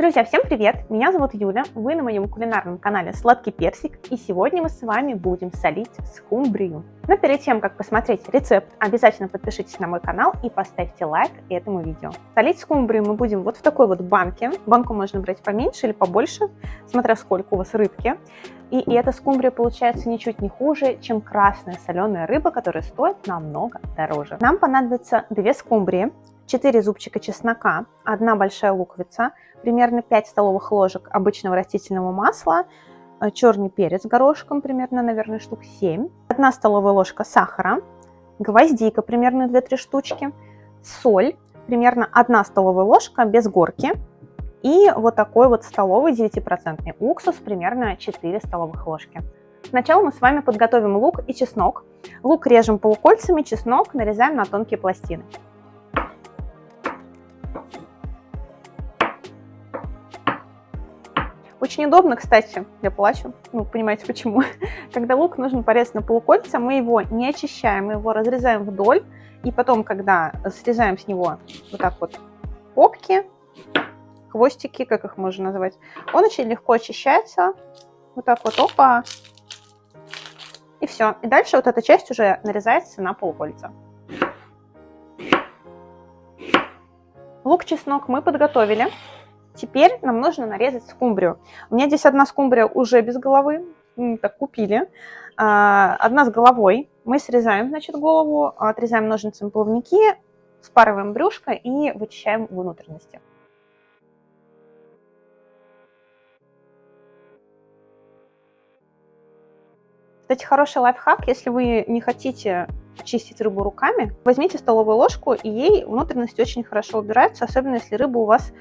Друзья, всем привет! Меня зовут Юля, вы на моем кулинарном канале Сладкий Персик, и сегодня мы с вами будем солить скумбрию. Но перед тем, как посмотреть рецепт, обязательно подпишитесь на мой канал и поставьте лайк этому видео. Солить скумбрию мы будем вот в такой вот банке. Банку можно брать поменьше или побольше, смотря сколько у вас рыбки. И, и эта скумбрия получается ничуть не хуже, чем красная соленая рыба, которая стоит намного дороже. Нам понадобится 2 скумбрии, 4 зубчика чеснока, 1 большая луковица, примерно 5 столовых ложек обычного растительного масла, э, черный перец горошком, примерно, наверное, штук 7, 1 столовая ложка сахара, гвоздика, примерно 2-3 штучки, соль, примерно 1 столовая ложка без горки, и вот такой вот столовый 9% уксус, примерно 4 столовых ложки. Сначала мы с вами подготовим лук и чеснок. Лук режем полукольцами, чеснок нарезаем на тонкие пластины. Очень удобно, кстати, я плачу, ну, понимаете почему. Когда лук нужно порезать на полукольца, мы его не очищаем, мы его разрезаем вдоль, и потом, когда срезаем с него вот так вот попки, хвостики, как их можно назвать, он очень легко очищается, вот так вот, опа, и все. И дальше вот эта часть уже нарезается на полукольца. Лук-чеснок мы подготовили. Теперь нам нужно нарезать скумбрию. У меня здесь одна скумбрия уже без головы, так купили. А, одна с головой. Мы срезаем, значит, голову, отрезаем ножницами плавники, спарываем брюшко и вычищаем внутренности. Кстати, хороший лайфхак, если вы не хотите чистить рыбу руками, возьмите столовую ложку, и ей внутренности очень хорошо убираются, особенно если рыба у вас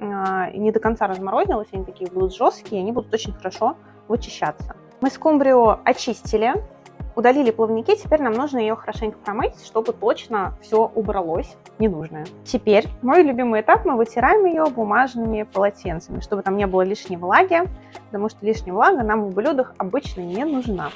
не до конца разморозилась, они такие будут жесткие, они будут очень хорошо вычищаться. Мы скумбрию очистили, удалили плавники, теперь нам нужно ее хорошенько промыть, чтобы точно все убралось ненужное. Теперь мой любимый этап, мы вытираем ее бумажными полотенцами, чтобы там не было лишней влаги, потому что лишняя влага нам в блюдах обычно не нужна.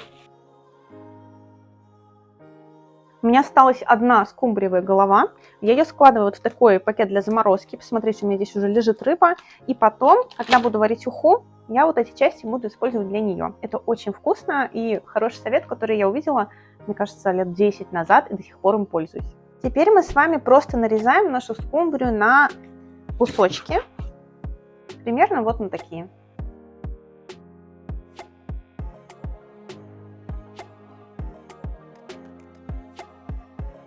У меня осталась одна скумбриевая голова. Я ее складываю вот в такой пакет для заморозки. Посмотрите, у меня здесь уже лежит рыба. И потом, когда буду варить уху, я вот эти части буду использовать для нее. Это очень вкусно и хороший совет, который я увидела, мне кажется, лет 10 назад и до сих пор им пользуюсь. Теперь мы с вами просто нарезаем нашу скумбрию на кусочки. Примерно вот на такие.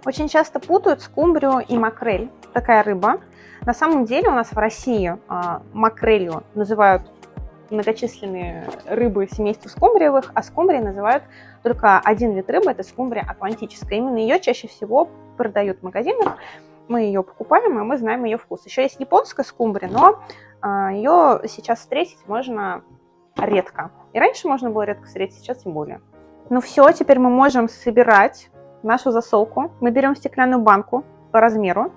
Очень часто путают скумбрию и макрель, такая рыба. На самом деле у нас в России а, макрелью называют многочисленные рыбы семейства скумбриевых, а скумбрией называют только один вид рыбы, это скумбрия атлантическая. Именно ее чаще всего продают в магазинах, мы ее покупаем, и мы знаем ее вкус. Еще есть японская скумбрия, но а, ее сейчас встретить можно редко. И раньше можно было редко встретить, сейчас тем более. Ну все, теперь мы можем собирать нашу засолку. Мы берем стеклянную банку по размеру.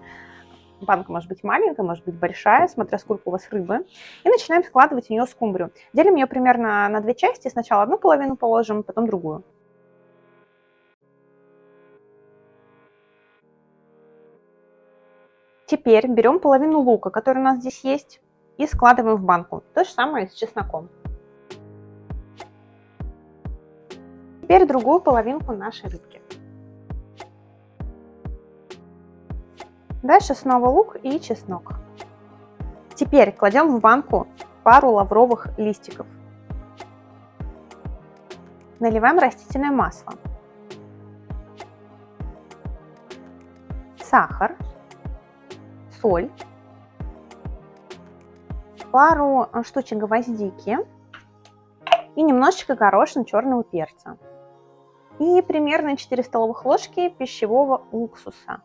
Банка может быть маленькая, может быть большая, смотря сколько у вас рыбы. И начинаем складывать в нее скумбрию. Делим ее примерно на две части. Сначала одну половину положим, потом другую. Теперь берем половину лука, который у нас здесь есть, и складываем в банку. То же самое с чесноком. Теперь другую половинку нашей рыбки. Дальше снова лук и чеснок. Теперь кладем в банку пару лавровых листиков. Наливаем растительное масло. Сахар, соль, пару штучек гвоздики и немножечко горошин черного перца. И примерно 4 столовых ложки пищевого уксуса.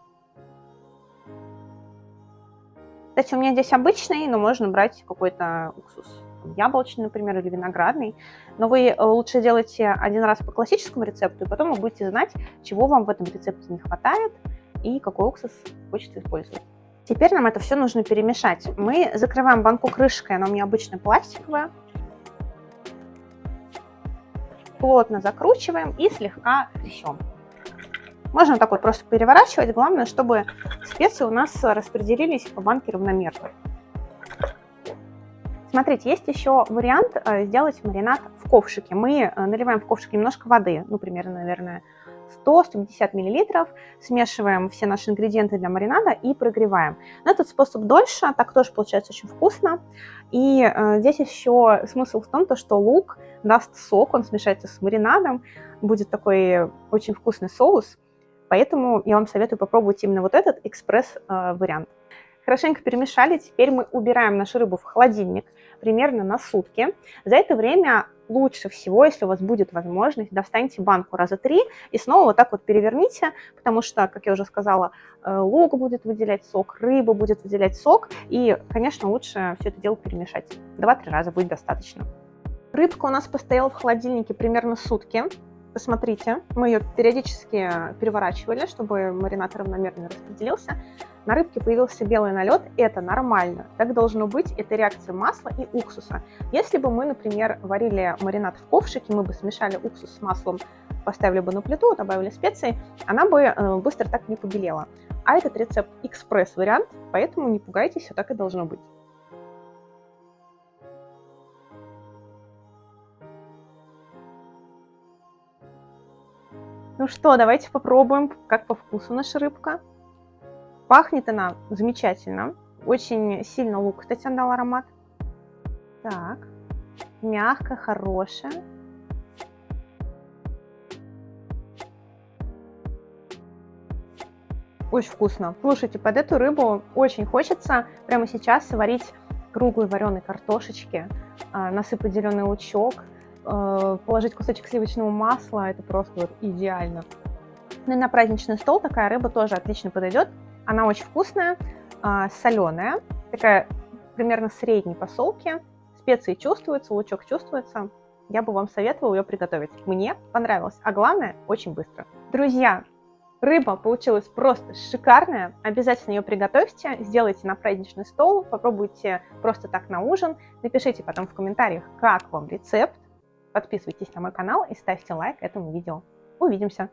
Кстати, у меня здесь обычный, но можно брать какой-то уксус яблочный, например, или виноградный. Но вы э, лучше делайте один раз по классическому рецепту, и потом вы будете знать, чего вам в этом рецепте не хватает и какой уксус хочется использовать. Теперь нам это все нужно перемешать. Мы закрываем банку крышкой, она у меня обычно пластиковая. Плотно закручиваем и слегка трясем. Можно так вот просто переворачивать. Главное, чтобы специи у нас распределились по банке равномерно. Смотрите, есть еще вариант э, сделать маринад в ковшике. Мы э, наливаем в ковшик немножко воды, ну, примерно, наверное, 100-150 мл, смешиваем все наши ингредиенты для маринада и прогреваем. Но этот способ дольше, так тоже получается очень вкусно. И э, здесь еще смысл в том, то, что лук даст сок, он смешается с маринадом, будет такой очень вкусный соус. Поэтому я вам советую попробовать именно вот этот экспресс-вариант. Хорошенько перемешали, теперь мы убираем нашу рыбу в холодильник примерно на сутки. За это время лучше всего, если у вас будет возможность, достаньте банку раза три и снова вот так вот переверните, потому что, как я уже сказала, э, лук будет выделять сок, рыба будет выделять сок, и, конечно, лучше все это дело перемешать. Два-три раза будет достаточно. Рыбка у нас постояла в холодильнике примерно сутки. Посмотрите, мы ее периодически переворачивали, чтобы маринад равномерно распределился. На рыбке появился белый налет, это нормально. Так должно быть, это реакция масла и уксуса. Если бы мы, например, варили маринад в ковшике, мы бы смешали уксус с маслом, поставили бы на плиту, добавили специи, она бы э, быстро так не побелела. А этот рецепт экспресс-вариант, поэтому не пугайтесь, все так и должно быть. Ну что, давайте попробуем, как по вкусу наша рыбка. Пахнет она замечательно. Очень сильно лук, кстати, дал аромат. Так, мягкая, хорошая. Очень вкусно. Слушайте, под эту рыбу очень хочется прямо сейчас сварить круглой вареной картошечки, а, насыпать зеленый лучок, положить кусочек сливочного масла. Это просто вот идеально. Ну и на праздничный стол такая рыба тоже отлично подойдет. Она очень вкусная, а, соленая, такая примерно средней посолки. Специи чувствуются, лучок чувствуется. Я бы вам советовала ее приготовить. Мне понравилось, а главное, очень быстро. Друзья, рыба получилась просто шикарная. Обязательно ее приготовьте, сделайте на праздничный стол, попробуйте просто так на ужин. Напишите потом в комментариях, как вам рецепт. Подписывайтесь на мой канал и ставьте лайк этому видео. Увидимся!